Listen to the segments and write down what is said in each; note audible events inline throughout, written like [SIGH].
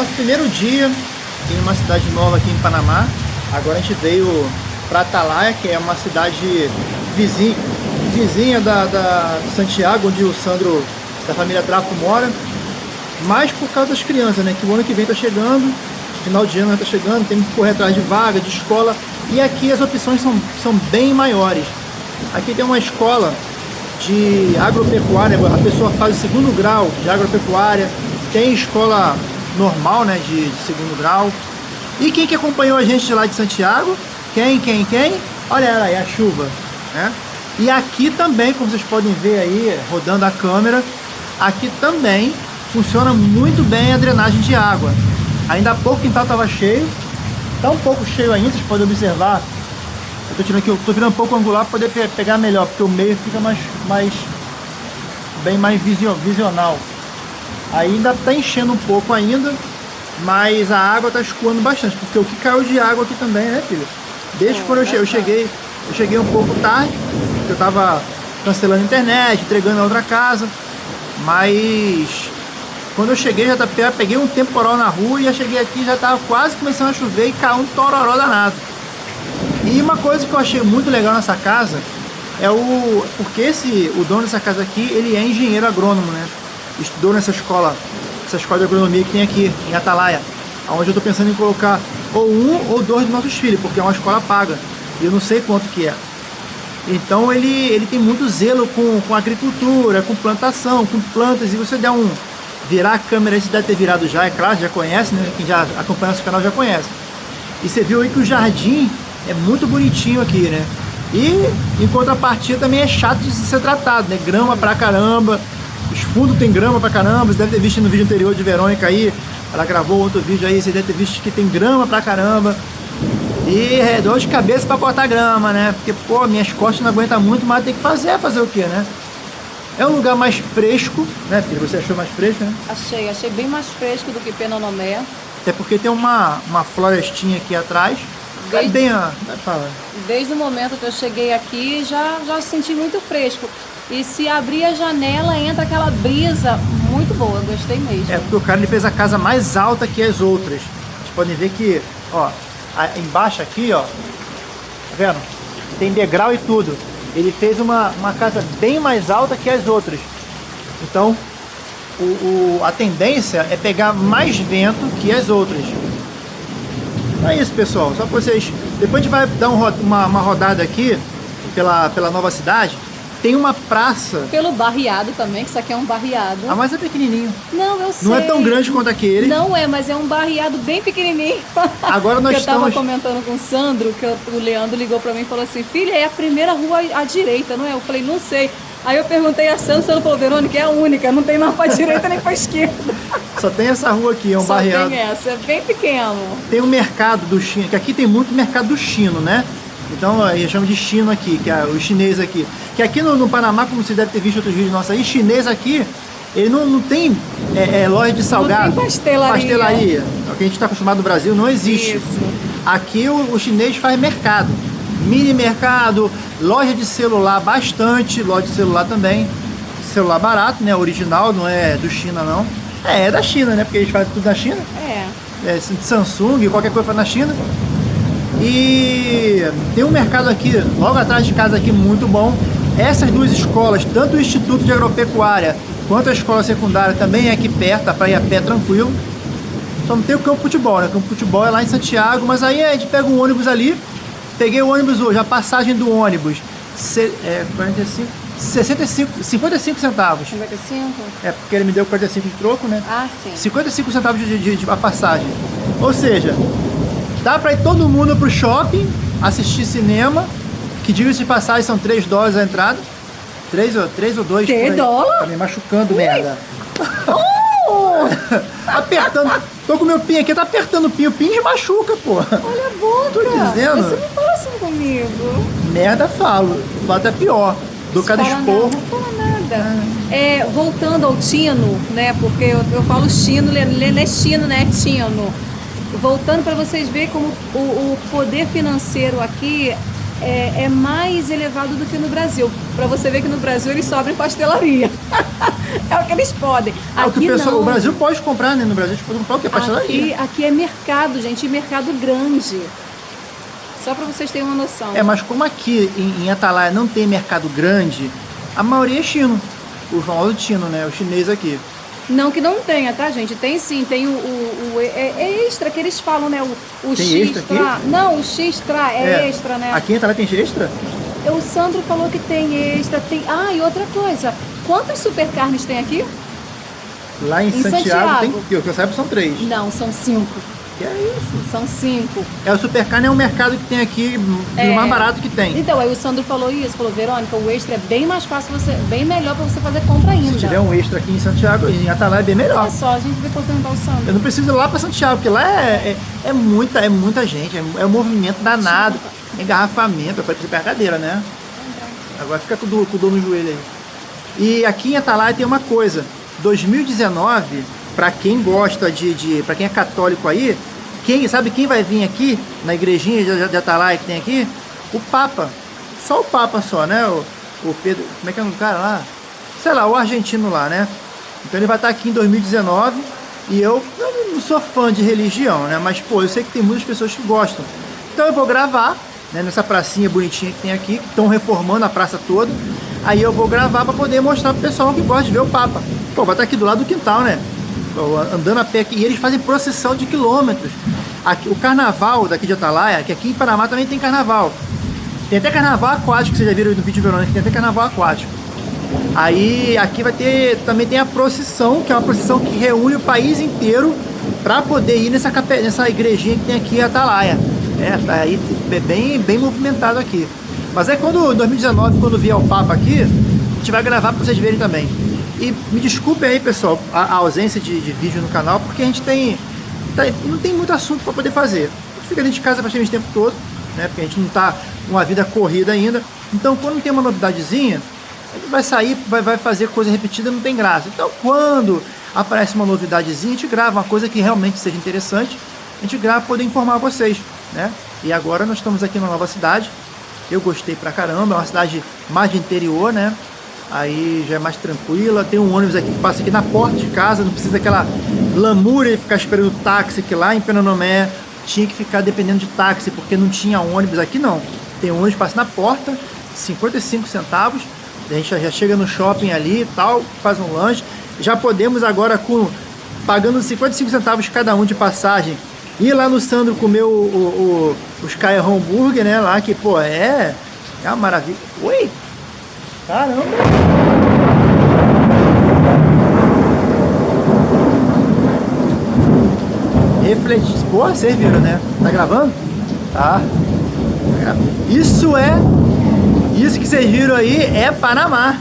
Nosso primeiro dia em uma cidade nova aqui em Panamá. Agora a gente veio para Atalaia, que é uma cidade vizinha, vizinha da, da Santiago, onde o Sandro da família Trapo mora. Mas por causa das crianças, né? Que o ano que vem tá chegando, final de ano tá chegando, tem que correr atrás de vaga, de escola. E aqui as opções são, são bem maiores. Aqui tem uma escola de agropecuária, a pessoa faz o segundo grau de agropecuária, tem escola normal, né, de, de, segundo grau. E quem que acompanhou a gente lá de Santiago? Quem, quem, quem? Olha ela aí, a chuva, né? E aqui também, como vocês podem ver aí, rodando a câmera, aqui também funciona muito bem a drenagem de água. Ainda há pouco o quintal estava cheio, está um pouco cheio ainda, vocês podem observar. Eu tô tirando aqui, eu tô virando um pouco angular para poder pegar melhor, porque o meio fica mais, mais bem mais visional. Ainda está enchendo um pouco ainda, mas a água está escoando bastante, porque o que caiu de água aqui também, né, filho? Desde é, quando eu, che eu cheguei, eu cheguei um pouco tarde, eu estava cancelando a internet, entregando a outra casa, mas quando eu cheguei já tá, peguei um temporal na rua e já cheguei aqui já estava quase começando a chover e caiu um tororó danado. E uma coisa que eu achei muito legal nessa casa é o porque esse o dono dessa casa aqui ele é engenheiro agrônomo, né? Estudou nessa escola, essa escola de agronomia que tem aqui em Atalaia, onde eu estou pensando em colocar ou um ou dois dos nossos filhos, porque é uma escola paga, e eu não sei quanto que é. Então ele, ele tem muito zelo com, com agricultura, com plantação, com plantas, e você der um... virar a câmera, você deve ter virado já, é claro, já conhece, né? Quem já acompanha nosso canal já conhece. E você viu aí que o jardim é muito bonitinho aqui, né? E em contrapartida também é chato de ser tratado, né? Grama pra caramba, os fundos tem grama pra caramba, você deve ter visto no vídeo anterior de Verônica aí, ela gravou outro vídeo aí, você deve ter visto que tem grama pra caramba. E é dor de cabeça pra cortar grama, né? Porque, pô, minhas costas não aguentam muito, mas tem que fazer, fazer o quê, né? É um lugar mais fresco, né, filho? Você achou mais fresco, né? Achei, achei bem mais fresco do que Penonomé. Até porque tem uma, uma florestinha aqui atrás. Desde, é bem a... Fala. Desde o momento que eu cheguei aqui, já, já senti muito fresco. E se abrir a janela, entra aquela brisa muito boa, gostei mesmo. É, porque o cara ele fez a casa mais alta que as outras. Vocês podem ver que, ó, embaixo aqui, ó, tá vendo? Tem degrau e tudo. Ele fez uma, uma casa bem mais alta que as outras. Então, o, o, a tendência é pegar mais vento que as outras. É isso, pessoal. Só para vocês... Depois a gente vai dar um, uma, uma rodada aqui pela, pela nova cidade tem uma praça. Pelo barriado também, que isso aqui é um barriado. Ah, mas é pequenininho. Não, eu sei. Não é tão grande quanto aquele. Não é, mas é um barriado bem pequenininho. [LAUGHS] Agora nós eu estamos... Eu tava comentando com o Sandro, que o Leandro ligou pra mim e falou assim, filha, é a primeira rua à direita, não é? Eu falei, não sei. Aí eu perguntei a Sandro, Sandro falou, Verônica, é a única, não tem nada pra direita nem pra esquerda. Só tem essa rua aqui, é um Só barriado. tem essa, é bem pequeno. Tem o um mercado do chino, que aqui tem muito mercado do chino, né? Então a gente chama de chino aqui, que é o chinês aqui. Que aqui no, no Panamá, como você deve ter visto outros vídeos nossos aí, chinês aqui, ele não, não tem é, é, loja de salgado. Não tem pastelaria. Pastelaria. O que a gente está acostumado no Brasil não existe. Isso. Aqui o, o chinês faz mercado. Mini mercado, loja de celular bastante, loja de celular também. Celular barato, né? Original, não é do China não. É, é da China, né? Porque eles fazem tudo na China. É. é Samsung, qualquer coisa faz na China. E tem um mercado aqui, logo atrás de casa aqui, muito bom. Essas duas escolas, tanto o Instituto de Agropecuária quanto a escola secundária também é aqui perto, pra ir a pé tranquilo. Só não tem o campo de futebol, né? O campo de futebol é lá em Santiago, mas aí a gente pega um ônibus ali. Peguei o ônibus hoje, a passagem do ônibus, se, é, 45, 65, 55 centavos. 55? É, porque ele me deu 45 de troco, né? Ah, sim. 55 centavos de, de, de a passagem. Ou seja, Dá pra ir todo mundo pro shopping, assistir cinema, que diga de passagem são 3 dólares a entrada. 3 ou, 3 ou 2 3 dólares? Tá me machucando, Ui. merda. Oh! [LAUGHS] apertando. Tô com meu pin aqui, tá apertando o pin. O pin machuca, pô. Olha a boca. Tô dizendo. Você não fala assim comigo. Merda, falo. Falo é pior. Do cada esporro. Não fala nada. É, voltando ao Tino, né? Porque eu, eu falo Tino, ele é Tino, né? Tino voltando para vocês verem como o, o, poder financeiro aqui é, é mais elevado do que no Brasil. Para você ver que no Brasil eles sobem pastelaria. [LAUGHS] é o que eles podem. É o, que aqui o, o Brasil pode comprar, né? No Brasil a gente pode comprar o que? Pastelaria. Aqui, aqui é mercado, gente, e mercado grande. Só para vocês terem uma noção. É, mas como aqui em, em Atalaia não tem mercado grande, a maioria é chino. O famoso chino, né? O chinês aqui. Não que não tenha, tá, gente? Tem sim, tem o, o, o- é, é extra que eles falam, né? O, o Tem X extra tra- Não, o X tra é, extra, né? Aqui Atalaia tem extra? O Sandro falou que tem extra, tem. Ah, e outra coisa. Quantas super carnes tem aqui? Lá em, Em Santiago, Santiago. tem, que eu saiba, são três. Não, são cinco. Que é isso? São cinco. É, o Supercarne é um mercado que tem aqui, o É. mais barato que tem. Então, aí o Sandro falou isso, falou, Verônica, o extra é bem mais fácil, você, bem melhor pra você fazer compra ainda. Se tiver um extra aqui em Santiago, em Atalaia é bem melhor. Olha só, a gente vai perguntar o Eu Sandro. não preciso ir lá para Santiago, porque lá é, é, é muita, é muita gente, é, é um movimento danado, engarrafamento, é coisa de brincadeira, né? Agora fica o com o dor no joelho aí. E aqui em Atalaia tem uma coisa, 2019, para quem gosta de, de para quem é católico aí, quem sabe quem vai vir aqui na igrejinha de, de Atalaia que tem aqui? O Papa. Só o Papa só, né? O, o Pedro, como é que é o cara lá? Sei lá, o argentino lá, né? Então ele vai estar aqui em 2019 e eu, eu não sou fã de religião, né? Mas pô, eu sei que tem muitas pessoas que gostam. Então eu vou gravar, né, nessa pracinha bonitinha que tem aqui, que estão reformando a praça toda. Aí eu vou gravar para poder mostrar pro pessoal que gosta de ver o Papa. Pô, vai estar aqui do lado do quintal, né? Andando a pé aqui. E eles fazem procissão de quilômetros. Aqui, o carnaval daqui de Atalaia, que aqui em Panamá também tem carnaval. Tem até carnaval aquático, vocês já viram no vídeo Verônica, tem até carnaval aquático. Aí aqui vai ter, também tem a procissão, que é uma procissão que reúne o país inteiro para poder ir nessa, nessa igrejinha que tem aqui em Atalaia. É, tá aí é bem, bem movimentado aqui. Mas é quando, em 2019, quando vier o Papa aqui, a gente vai gravar para vocês verem também. E me desculpem aí, pessoal, a, a ausência de, de vídeo no canal, porque a gente tem, tá- não tem muito assunto para poder fazer. Fica dentro de casa praticamente o tempo todo, né? Porque a gente não tá com uma vida corrida ainda. Então, quando tem uma novidadezinha, gente vai sair, vai, vai fazer coisa repetida, não tem graça. Então, quando aparece uma novidadezinha, a gente grava uma coisa que realmente seja interessante, a gente grava para poder informar vocês, né? E agora nós estamos aqui numa nova cidade. Eu gostei pra caramba, é uma cidade mais de interior, né? Aí já é mais tranquila. Tem um ônibus aqui que passa aqui na porta de casa, não precisa daquela lamúria de ficar esperando táxi, que lá em Penonomé tinha que ficar dependendo de táxi, porque não tinha ônibus. Aqui não. Tem um ônibus que passa na porta, 55 centavos. A gente já chega no shopping ali e tal, faz um lanche. Já podemos agora, com pagando 55 centavos cada um de passagem, ir lá no Sandro comer o, o, o, os Sky Hambúrguer, né? Lá que, pô, é, é uma maravilha. Oi! Caramba! Refletir. Pô, vocês viram, né? Tá gravando? Tá. Isso é. Isso que vocês viram aí é Panamá.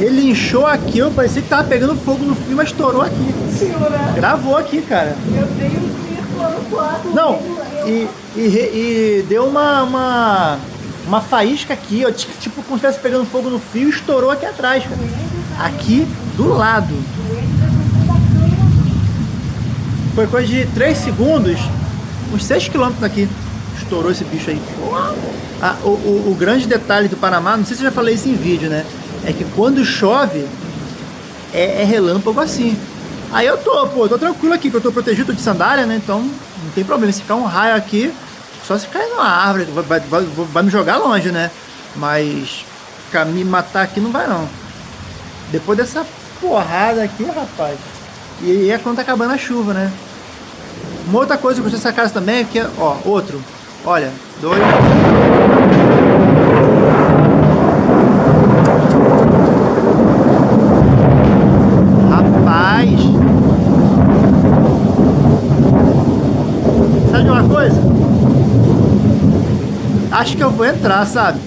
Ele inchou aqui, eu parecia que tava pegando fogo no filme, mas estourou aqui. Senhora, Gravou aqui, cara. eu tenho que ir no quarto. Não, e, e, e deu uma, uma, uma faísca aqui, ó, tipo como se estivesse pegando fogo no fio estourou aqui atrás, cara. Aqui do lado. Foi coisa de 3 segundos, uns 6 quilômetros daqui. Estourou esse bicho aí. Ah, o, o, o grande detalhe do Panamá, não sei se eu já falei isso em vídeo, né? É que quando chove, é, é relâmpago assim. Aí eu tô, pô, tô tranquilo aqui, que eu tô protegido de sandália, né? Então não tem problema. Se ficar um raio aqui, só se cair numa árvore, vai, vai, vai, me jogar longe, né? Mas ficar me matar aqui não vai não. Depois dessa porrada aqui, rapaz. E é quando tá acabando a chuva, né? Uma outra coisa que eu gostei dessa casa também é que, ó, outro. Olha, dois. Rapaz! Sabe de uma coisa? Acho que eu vou entrar, sabe?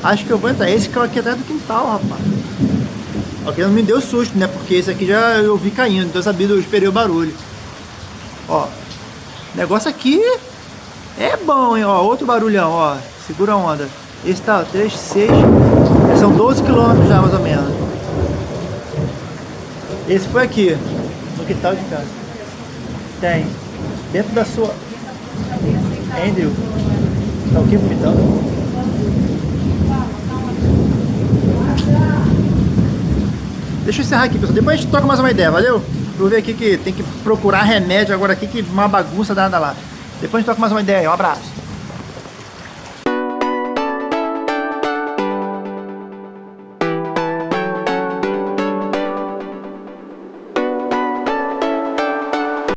Acho que eu vou entrar. Esse carro aqui é atrás do quintal, rapaz. Ok, não me deu susto, né? Porque esse aqui já eu vi caindo, então eu sabia, eu esperei o barulho. Ó, negócio aqui é bom, hein? Ó, outro barulhão, ó. Segura a onda. Esse tá, ó, 3, 6. São 12 quilômetros já, mais ou menos. Esse foi aqui, no quintal de casa. Tem. Dentro da sua. Andrew. Tá o que vomitando? Deixa eu encerrar aqui, pessoal. Depois a gente troca mais uma ideia, valeu? Vou ver aqui que tem que procurar remédio agora aqui, que uma bagunça danada lá. Depois a gente troca mais uma ideia. Um abraço.